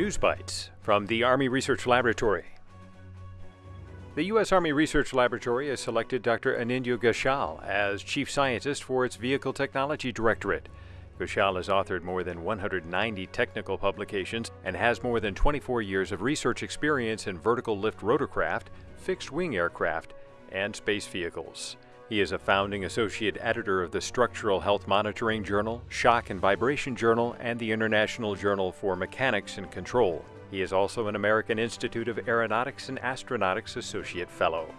News Bites from the Army Research Laboratory. The U.S. Army Research Laboratory has selected Dr. Anindya Ghoshal as Chief Scientist for its Vehicle Technology Directorate. Ghoshal has authored more than 190 technical publications and has more than 24 years of research experience in vertical lift rotorcraft, fixed wing aircraft, and space vehicles. He is a founding associate editor of the Structural Health Monitoring Journal, Shock and Vibration Journal, and the International Journal for Mechanics and Control. He is also an American Institute of Aeronautics and Astronautics Associate Fellow.